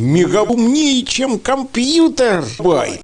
Мегаумнее, чем компьютер. Бай.